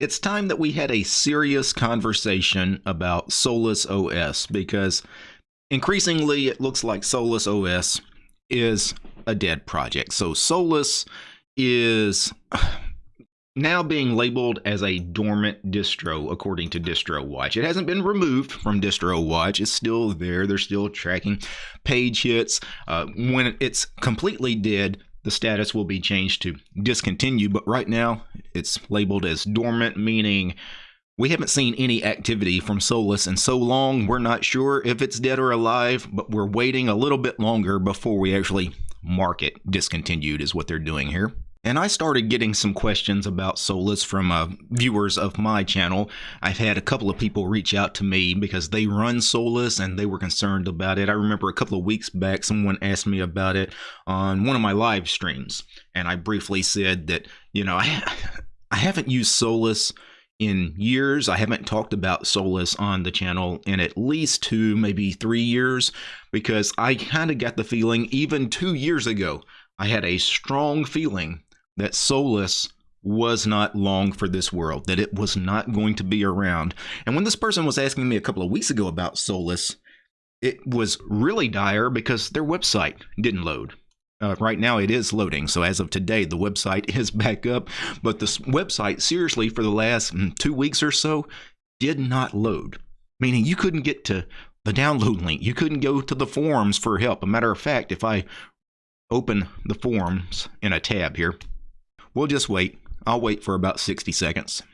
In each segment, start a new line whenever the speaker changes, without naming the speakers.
it's time that we had a serious conversation about Solus OS because increasingly it looks like Solus OS is a dead project. So Solus is now being labeled as a dormant distro according to DistroWatch. It hasn't been removed from DistroWatch. It's still there. They're still tracking page hits. Uh, when it's completely dead, the status will be changed to discontinued, but right now it's labeled as dormant, meaning we haven't seen any activity from Solus in so long, we're not sure if it's dead or alive, but we're waiting a little bit longer before we actually mark it discontinued, is what they're doing here. And I started getting some questions about Solus from uh, viewers of my channel. I've had a couple of people reach out to me because they run Solus and they were concerned about it. I remember a couple of weeks back, someone asked me about it on one of my live streams. And I briefly said that, you know, I, I haven't used Solus in years. I haven't talked about Solus on the channel in at least two, maybe three years, because I kind of got the feeling even two years ago, I had a strong feeling that Solus was not long for this world, that it was not going to be around. And when this person was asking me a couple of weeks ago about Solus, it was really dire because their website didn't load. Uh, right now it is loading. So as of today, the website is back up. But this website, seriously, for the last mm, two weeks or so, did not load. Meaning you couldn't get to the download link. You couldn't go to the forums for help. A matter of fact, if I open the forums in a tab here, We'll just wait. I'll wait for about 60 seconds.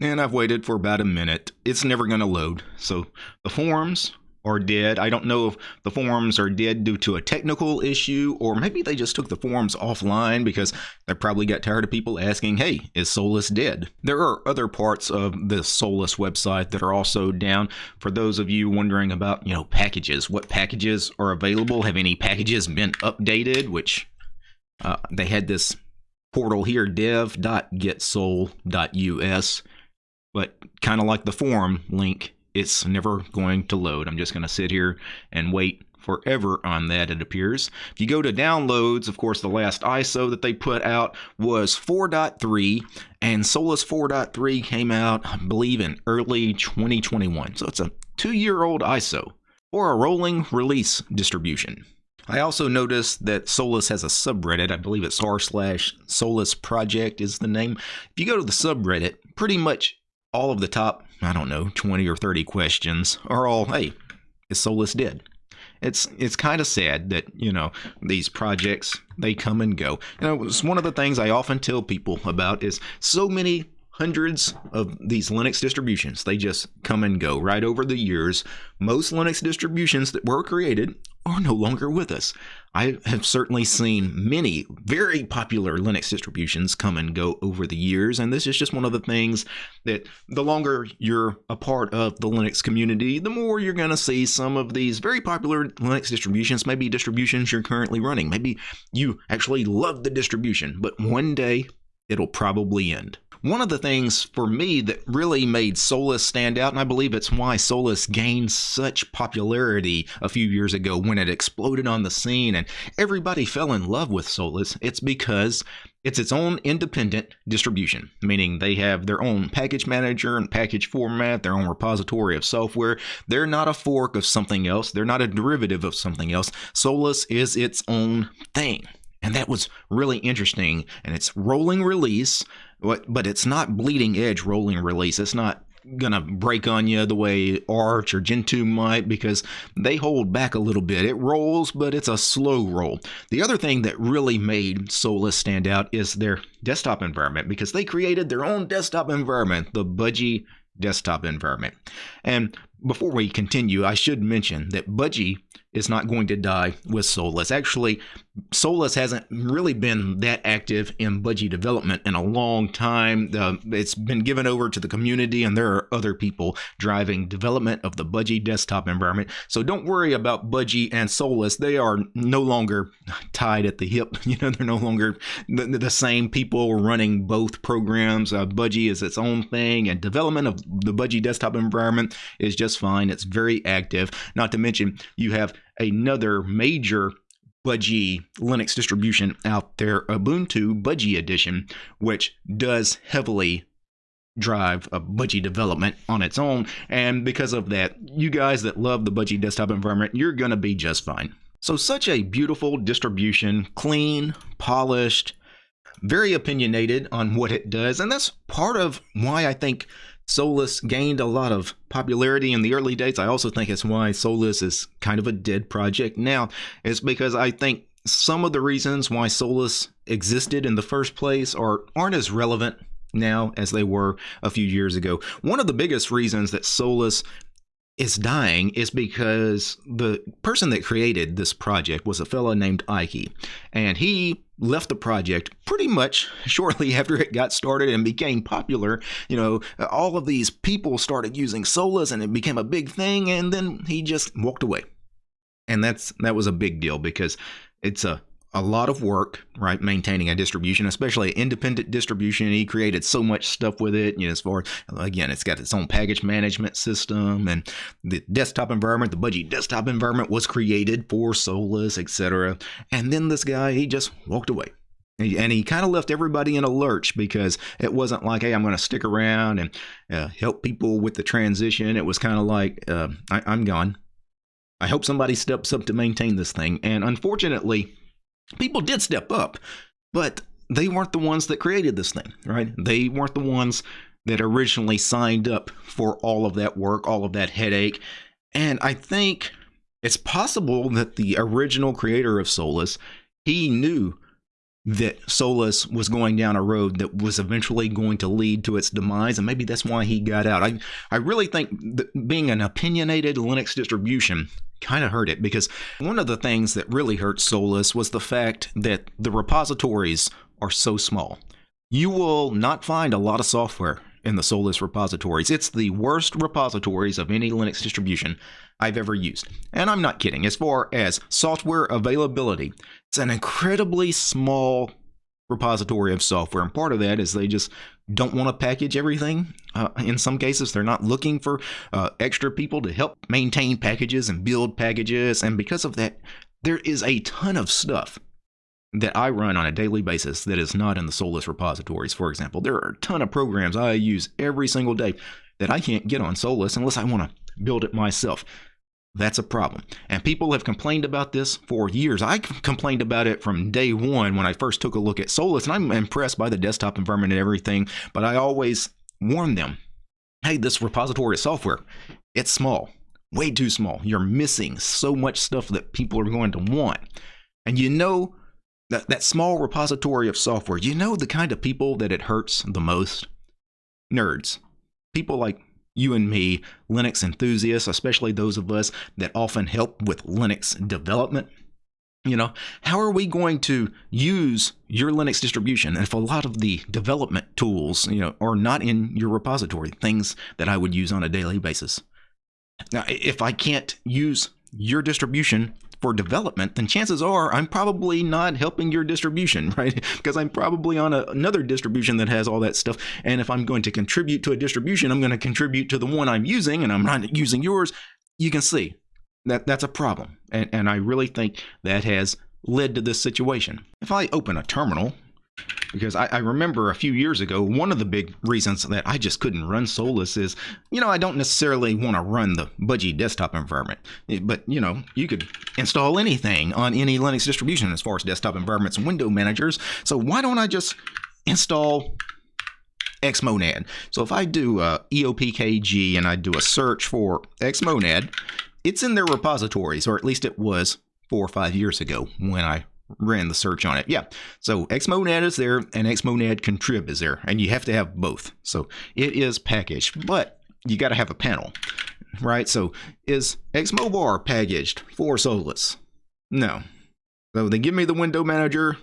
And I've waited for about a minute. It's never going to load. So the forums are dead. I don't know if the forums are dead due to a technical issue or maybe they just took the forums offline because they probably got tired of people asking, hey, is Solus dead? There are other parts of the Solus website that are also down. For those of you wondering about, you know, packages, what packages are available? Have any packages been updated? Which uh, they had this portal here, dev.getsol.us. But kind of like the forum link, it's never going to load. I'm just going to sit here and wait forever on that, it appears. If you go to downloads, of course, the last ISO that they put out was 4.3, and Solus 4.3 came out, I believe, in early 2021. So it's a two year old ISO or a rolling release distribution. I also noticed that Solus has a subreddit. I believe it's r slash Solus Project is the name. If you go to the subreddit, pretty much all of the top, I don't know, 20 or 30 questions are all, hey, is Solus dead? It's it's kind of sad that you know these projects they come and go. You know, it's one of the things I often tell people about is so many hundreds of these Linux distributions. They just come and go right over the years. Most Linux distributions that were created are no longer with us. I have certainly seen many very popular Linux distributions come and go over the years, and this is just one of the things that the longer you're a part of the Linux community, the more you're going to see some of these very popular Linux distributions, maybe distributions you're currently running. Maybe you actually love the distribution, but one day it'll probably end. One of the things for me that really made Solus stand out, and I believe it's why Solus gained such popularity a few years ago when it exploded on the scene and everybody fell in love with Solus, it's because it's its own independent distribution, meaning they have their own package manager and package format, their own repository of software. They're not a fork of something else, they're not a derivative of something else. Solus is its own thing. And that was really interesting. And it's rolling release, but, but it's not bleeding edge rolling release. It's not gonna break on you the way Arch or Gentoo might because they hold back a little bit. It rolls, but it's a slow roll. The other thing that really made Solus stand out is their desktop environment because they created their own desktop environment, the Budgie desktop environment. And before we continue, I should mention that Budgie is not going to die with Solus. Actually, Solus hasn't really been that active in Budgie development in a long time. Uh, it's been given over to the community, and there are other people driving development of the Budgie desktop environment. So don't worry about Budgie and Solus. They are no longer tied at the hip. You know, they're no longer the, the same people running both programs. Uh, Budgie is its own thing, and development of the Budgie desktop environment is just fine. It's very active. Not to mention, you have another major Budgie Linux distribution out there, Ubuntu Budgie Edition, which does heavily drive a budgie development on its own. And because of that, you guys that love the budgie desktop environment, you're going to be just fine. So, such a beautiful distribution, clean, polished, very opinionated on what it does. And that's part of why I think Solus gained a lot of popularity in the early days. I also think it's why Solus is kind of a dead project now, It's because I think some of the reasons why Solus existed in the first place are aren't as relevant now as they were a few years ago. One of the biggest reasons that Solus is dying is because the person that created this project was a fellow named Ikey, and he left the project pretty much shortly after it got started and became popular. You know, all of these people started using Solus and it became a big thing, and then he just walked away. And that's that was a big deal because it's a a lot of work, right, maintaining a distribution, especially independent distribution. He created so much stuff with it. You know, as far as again, it's got its own package management system and the desktop environment. The Budgie desktop environment was created for Solus, etc. And then this guy, he just walked away. And he kind of left everybody in a lurch because it wasn't like, hey, I'm going to stick around and uh, help people with the transition. It was kind of like, uh, I- I'm gone. I hope somebody steps up to maintain this thing. And unfortunately, people did step up, but they weren't the ones that created this thing, right? They weren't the ones that originally signed up for all of that work, all of that headache. And I think it's possible that the original creator of Solus, he knew that Solus was going down a road that was eventually going to lead to its demise, and maybe that's why he got out. I, I really think being an opinionated Linux distribution kind of hurt it because one of the things that really hurt Solus was the fact that the repositories are so small. You will not find a lot of software in the Solus repositories. It's the worst repositories of any Linux distribution I've ever used. And I'm not kidding. As far as software availability, it's an incredibly small repository of software. And part of that is they just don't want to package everything. Uh, in some cases, they're not looking for uh, extra people to help maintain packages and build packages. And because of that, there is a ton of stuff that I run on a daily basis that is not in the Solus repositories, for example. There are a ton of programs I use every single day that I can't get on Solus unless I want to build it myself. That's a problem. And people have complained about this for years. I complained about it from day one when I first took a look at Solus, and I'm impressed by the desktop environment and everything, but I always warn them hey, this repository of software, it's small, way too small. You're missing so much stuff that people are going to want. And you know that, that small repository of software, you know the kind of people that it hurts the most? Nerds. People like you and me, Linux enthusiasts, especially those of us that often help with Linux development. You know, how are we going to use your Linux distribution if a lot of the development tools, you know, are not in your repository, things that I would use on a daily basis? Now, if I can't use your distribution for development, then chances are I'm probably not helping your distribution, right? because I'm probably on a, another distribution that has all that stuff. And if I'm going to contribute to a distribution, I'm going to contribute to the one I'm using and I'm not using yours. You can see that that's a problem. And, and I really think that has led to this situation. If I open a terminal because I, I, remember a few years ago, one of the big reasons that I just couldn't run Solus is, you know, I don't necessarily want to run the Budgie desktop environment, but you know, you could install anything on any Linux distribution as far as desktop environments and window managers. So why don't I just install Xmonad? So if I do uh, EOPKG and I do a search for Xmonad, it's in their repositories, or at least it was four or five years ago when I ran the search on it. Yeah. So Xmonad is there and Xmonad contrib is there. And you have to have both. So it is packaged, but you got to have a panel, right? So is Xmobar packaged for Solus? No. So they give me the window manager,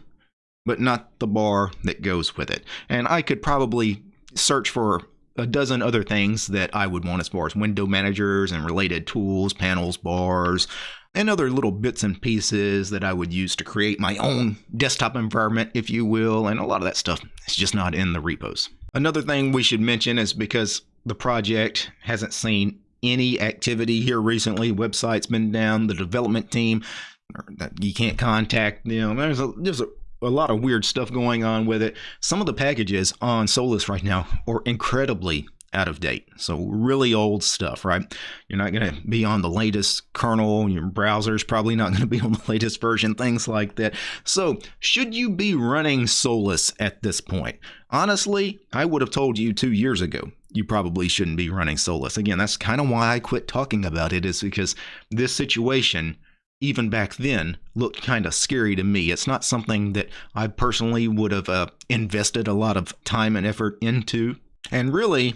but not the bar that goes with it. And I could probably search for a dozen other things that I would want as far as window managers and related tools, panels, bars, and other little bits and pieces that I would use to create my own desktop environment, if you will, and a lot of that stuff is just not in the repos. Another thing we should mention is because the project hasn't seen any activity here recently, website's been down, the development team, you can't contact them. There's a, there's a a lot of weird stuff going on with it. Some of the packages on Solus right now are incredibly out of date. So really old stuff, right? You're not going to be on the latest kernel. Your browser's probably not going to be on the latest version, things like that. So should you be running Solus at this point? Honestly, I would have told you two years ago you probably shouldn't be running Solus. Again, that's kind of why I quit talking about it is because this situation even back then looked kind of scary to me. It's not something that I personally would have uh, invested a lot of time and effort into. And really,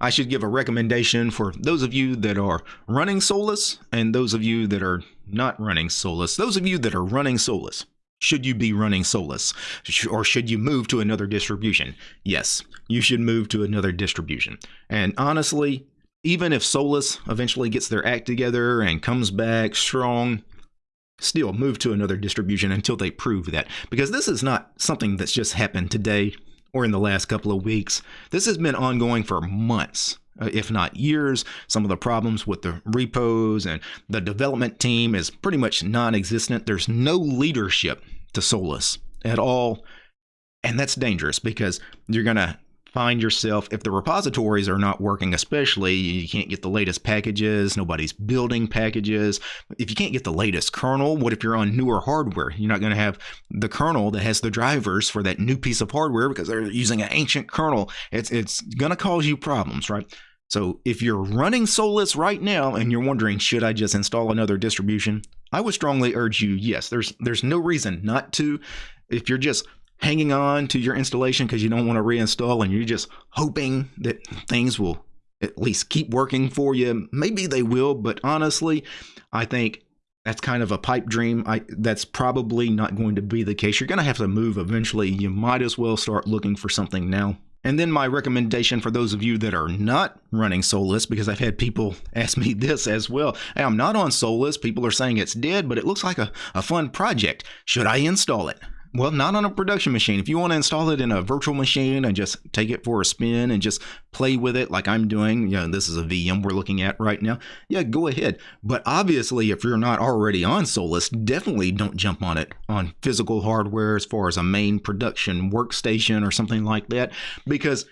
I should give a recommendation for those of you that are running Solus and those of you that are not running Solus. Those of you that are running Solus, should you be running Solus? Or should you move to another distribution? Yes, you should move to another distribution. And honestly, even if Solus eventually gets their act together and comes back strong, still move to another distribution until they prove that. Because this is not something that's just happened today or in the last couple of weeks. This has been ongoing for months, uh, if not years. Some of the problems with the repos and the development team is pretty much non existent. There's no leadership to Solus at all. And that's dangerous because you're going to find yourself, if the repositories are not working, especially you can't get the latest packages, nobody's building packages. If you can't get the latest kernel, what if you're on newer hardware? You're not going to have the kernel that has the drivers for that new piece of hardware because they're using an ancient kernel. It's, it's going to cause you problems, right? So if you're running Solus right now and you're wondering, should I just install another distribution? I would strongly urge you, yes, there's there's no reason not to. If you're just hanging on to your installation because you don't want to reinstall and you're just hoping that things will at least keep working for you. Maybe they will, but honestly, I think that's kind of a pipe dream. I, that's probably not going to be the case. You're going to have to move eventually. You might as well start looking for something now. And then my recommendation for those of you that are not running Solus, because I've had people ask me this as well. Hey, I'm not on Solus. People are saying it's dead, but it looks like a, a fun project. Should I install it? Well, not on a production machine. If you want to install it in a virtual machine and just take it for a spin and just play with it like I'm doing, you know, this is a VM we're looking at right now. Yeah, go ahead. But obviously, if you're not already on Solus, definitely don't jump on it on physical hardware as far as a main production workstation or something like that because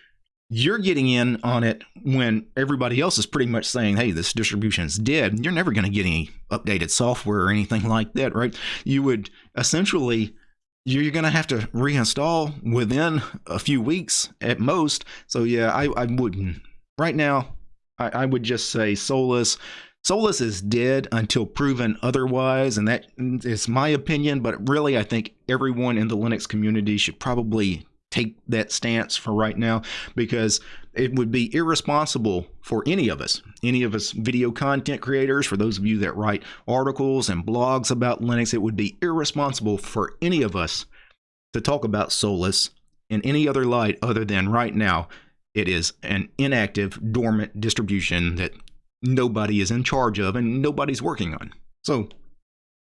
you're getting in on it when everybody else is pretty much saying, hey, this distribution is dead. You're never going to get any updated software or anything like that, right? You would essentially you're going to have to reinstall within a few weeks at most. So yeah, I, I wouldn't. Right now, I, I would just say Solus. Solus is dead until proven otherwise, and that is my opinion. But really, I think everyone in the Linux community should probably take that stance for right now because it would be irresponsible for any of us, any of us video content creators, for those of you that write articles and blogs about Linux, it would be irresponsible for any of us to talk about Solus in any other light other than right now it is an inactive, dormant distribution that nobody is in charge of and nobody's working on. So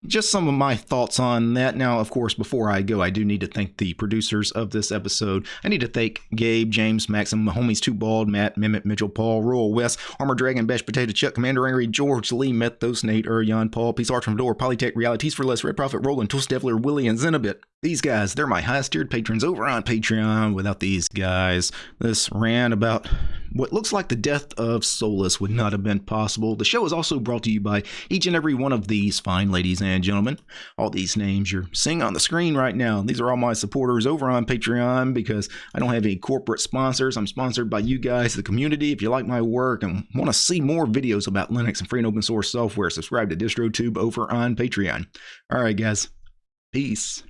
just some of my thoughts on that. Now, of course, before I go, I do need to thank the producers of this episode. I need to thank Gabe, James, Maxim, homies Too Bald, Matt, Mimit, Mitchell, Paul, Royal West, Armor Dragon, Bash Potato Chuck, Commander Angry, George, Lee, Methos, Nate, Urion, Paul, Peace Arch from Door, Polytech, Realities for Less, Red Prophet, Roland, Tool Steffler, Willie, and Zenobit. These guys, they're my highest tiered patrons over on Patreon. Without these guys, this ran about what looks like the death of Solus would not have been possible. The show is also brought to you by each and every one of these fine ladies and gentlemen. All these names you're seeing on the screen right now, these are all my supporters over on Patreon because I don't have any corporate sponsors. I'm sponsored by you guys, the community. If you like my work and want to see more videos about Linux and free and open source software, subscribe to DistroTube over on Patreon. All right, guys. Peace.